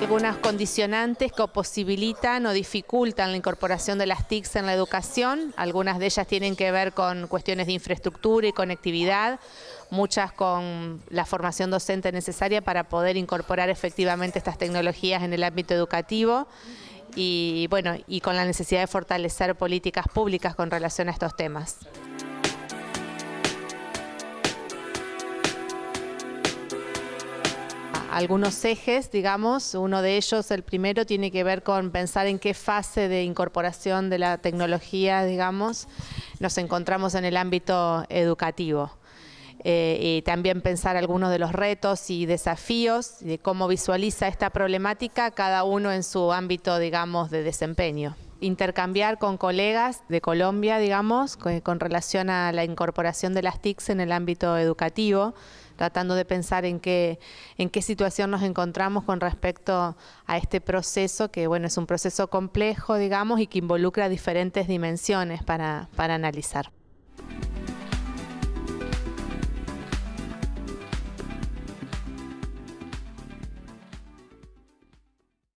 algunas condicionantes que posibilitan o dificultan la incorporación de las TICs en la educación. Algunas de ellas tienen que ver con cuestiones de infraestructura y conectividad, muchas con la formación docente necesaria para poder incorporar efectivamente estas tecnologías en el ámbito educativo y, bueno, y con la necesidad de fortalecer políticas públicas con relación a estos temas. Algunos ejes, digamos, uno de ellos, el primero, tiene que ver con pensar en qué fase de incorporación de la tecnología, digamos, nos encontramos en el ámbito educativo. Eh, y también pensar algunos de los retos y desafíos de cómo visualiza esta problemática cada uno en su ámbito, digamos, de desempeño intercambiar con colegas de Colombia, digamos, con, relación a la incorporación de las TICs en el ámbito educativo, tratando de pensar en qué, en qué situación nos encontramos con respecto a este proceso, que bueno, es un proceso complejo, digamos, y que involucra diferentes dimensiones para, para analizar.